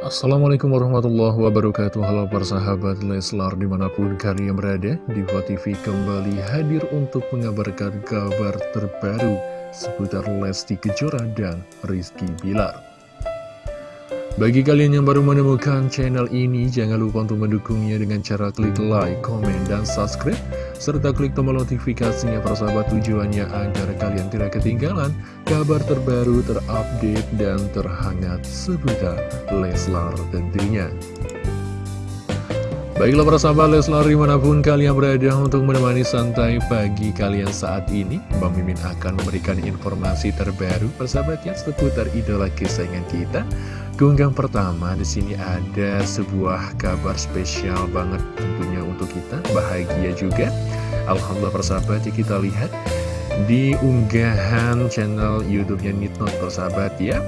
Assalamualaikum warahmatullahi wabarakatuh. Halo para sahabat Leslar di mana pun kalian berada Diva kembali hadir untuk mengabarkan kabar terbaru Seputar Lesti Kejora dan Rizky Bilar. Bagi kalian yang baru menemukan channel ini Jangan lupa untuk mendukungnya dengan cara klik like, komen, dan subscribe serta klik tombol notifikasinya persahabat tujuannya agar kalian tidak ketinggalan kabar terbaru, terupdate, dan terhangat seputar Leslar tentunya. Baiklah para sahabat Leslar di mana pun kalian berada untuk menemani santai pagi kalian saat ini Bang Mimin akan memberikan informasi terbaru persahabatnya seputar idola kesayangan kita Keunggahan pertama di sini ada sebuah kabar spesial banget tentunya untuk kita, bahagia juga. Alhamdulillah persahabat ya kita lihat di unggahan channel YouTube-nya Nitnot persahabat ya.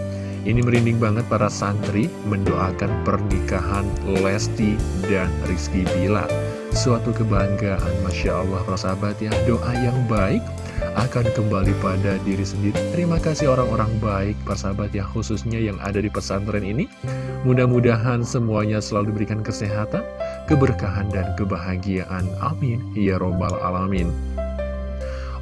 Ini merinding banget para santri mendoakan pernikahan Lesti dan Rizky Bila. Suatu kebanggaan, Masya Allah persahabat ya, doa yang baik akan kembali pada diri sendiri. Terima kasih orang-orang baik, persahabat ya, khususnya yang ada di pesantren ini. Mudah-mudahan semuanya selalu diberikan kesehatan, keberkahan, dan kebahagiaan. Amin. Ya Robbal Alamin.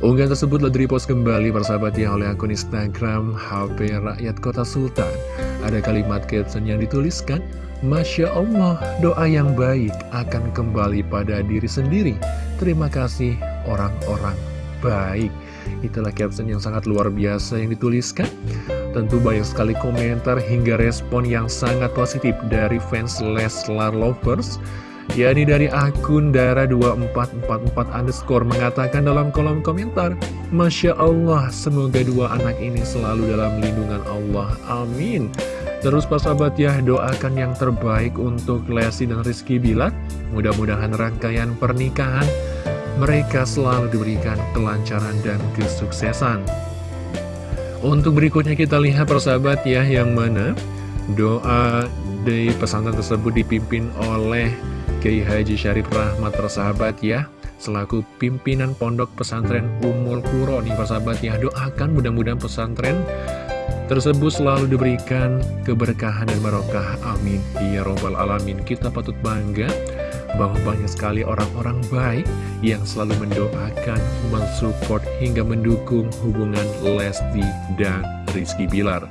Unggahan tersebut telah repost kembali persahabat ya oleh akun Instagram HP Rakyat Kota Sultan. Ada kalimat caption yang dituliskan, Masya Allah, doa yang baik akan kembali pada diri sendiri. Terima kasih orang-orang baik Itulah caption yang sangat luar biasa yang dituliskan. Tentu banyak sekali komentar hingga respon yang sangat positif dari fans Leslar Lovers. Yakni dari akun Dara2444 underscore mengatakan dalam kolom komentar Masya Allah, semoga dua anak ini selalu dalam lindungan Allah, amin. Terus sahabat ya, doakan yang terbaik untuk Lesti dan Rizky Bilar. Mudah-mudahan rangkaian pernikahan mereka selalu diberikan kelancaran dan kesuksesan. Untuk berikutnya kita lihat persahabat ya, yang mana doa di pesantren tersebut dipimpin oleh Kiai Haji Syarif Rahmat persahabat ya, selaku pimpinan pondok pesantren Umul Kuro nih persahabat ya, doakan mudah-mudahan pesantren tersebut selalu diberikan keberkahan dan barokah. Amin. Ya Robbal Alamin. Kita patut bangga bahwa banyak sekali orang-orang baik yang selalu mendoakan, mensupport, hingga mendukung hubungan Lesti dan Rizky Bilar.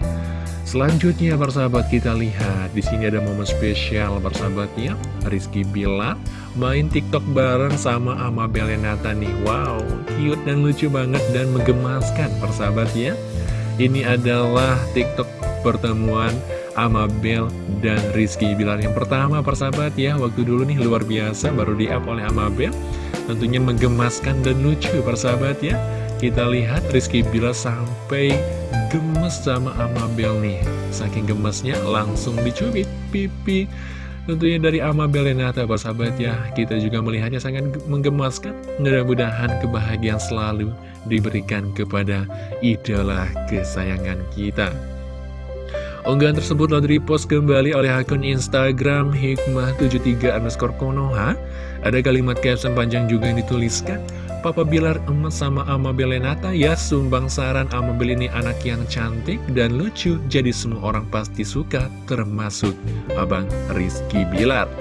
Selanjutnya persahabat kita lihat di sini ada momen spesial persahabatnya. Rizky Bilar main TikTok bareng sama Amabel Lenata nih Wow cute dan lucu banget dan menggemaskan persahabatnya. Ini adalah TikTok pertemuan Amabel dan Rizky Bilar. Yang pertama persahabat ya Waktu dulu nih luar biasa baru di up oleh Amabel. Tentunya menggemaskan dan lucu persahabat ya. Kita lihat Rizky Bilar sampai gemes sama Amabel nih. Saking gemesnya langsung dicubit pipi. Tentunya dari Amabel Renata persahabat ya. Kita juga melihatnya sangat menggemaskan. Mudah-mudahan kebahagiaan selalu diberikan kepada idola kesayangan kita Unggahan tersebut lalu repost kembali oleh akun Instagram Hikmah73 underscore Konoha. Ada kalimat caption panjang juga yang dituliskan. Papa Bilar emas sama Ama Belenata ya sumbang saran Ama Bel ini anak yang cantik dan lucu jadi semua orang pasti suka termasuk Abang Rizky Bilar.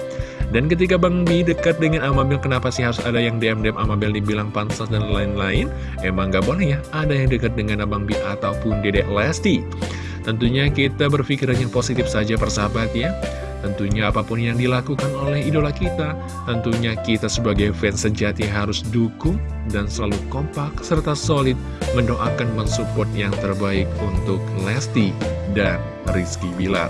Dan ketika Bang Bi dekat dengan Amabel, kenapa sih harus ada yang DM-DM Amabel dibilang pansos dan lain-lain? Emang gak boleh ya, ada yang dekat dengan Abang Bi ataupun Dedek Lesti. Tentunya kita berpikiran yang positif saja persahabat ya. Tentunya apa pun yang dilakukan oleh idola kita Tentunya kita sebagai fans sejati harus dukung dan selalu kompak serta solid Mendoakan mensupport yang terbaik untuk Lesti dan Rizky Bilar.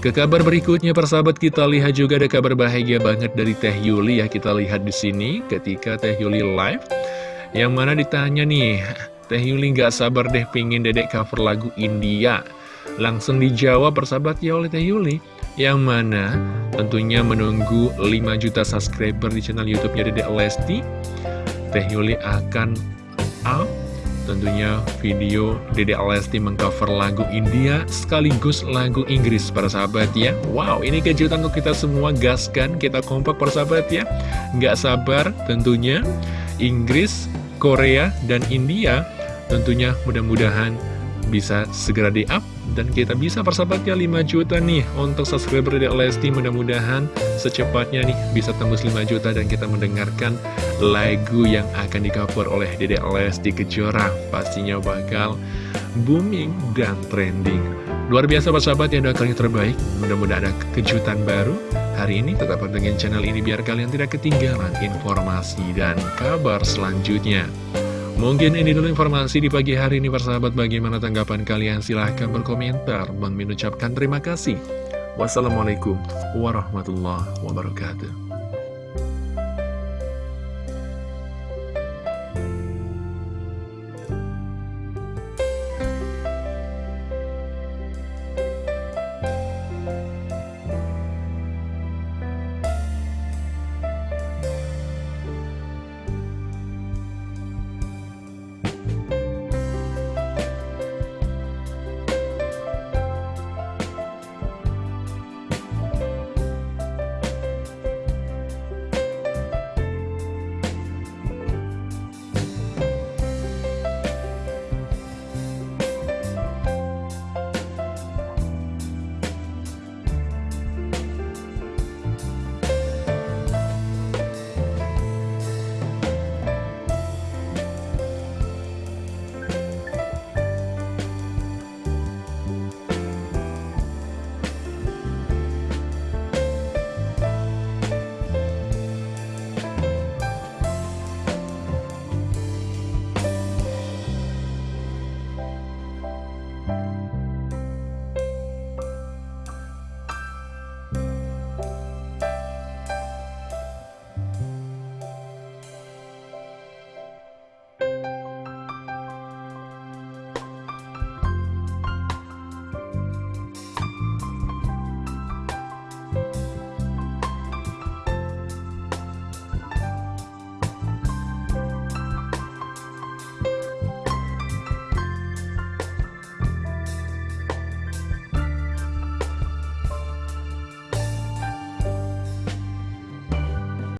Ke kabar berikutnya persahabat kita lihat juga ada kabar bahagia banget dari Teh Yuli ya. Kita lihat di sini ketika Teh Yuli live yang mana ditanya nih Teh Yuli gak sabar deh pingin dedek cover lagu India. Langsung dijawab persahabat ya oleh Teh Yuli. Yang mana? Tentunya menunggu 5 juta subscriber di channel Youtubenya Dedek Lesti. Teh Yuli akan up. Tentunya video Dedek Lesti mengcover lagu India sekaligus lagu Inggris para sahabat ya. Wow ini kejutan untuk kita semua gaskan kita kompak para sahabat ya. Gak sabar tentunya Inggris, Korea, dan India Tentunya mudah-mudahan bisa segera di-up Dan kita bisa persahabatnya 5 juta nih untuk subscriber Dede Lesti mudah-mudahan secepatnya nih bisa tembus 5 juta dan kita mendengarkan lagu yang akan di cover oleh Dede Lesti Kejora. Pastinya bakal booming dan trending. Luar biasa persahabat yang doakan yang terbaik. Mudah-mudahan ada kejutan baru. Hari ini tetap dengan channel ini biar kalian tidak ketinggalan informasi dan kabar selanjutnya. Mungkin ini dulu informasi di pagi hari ini persahabat bagaimana tanggapan kalian silahkan berkomentar. Bang ucapkan terima kasih. Wassalamualaikum warahmatullahi wabarakatuh.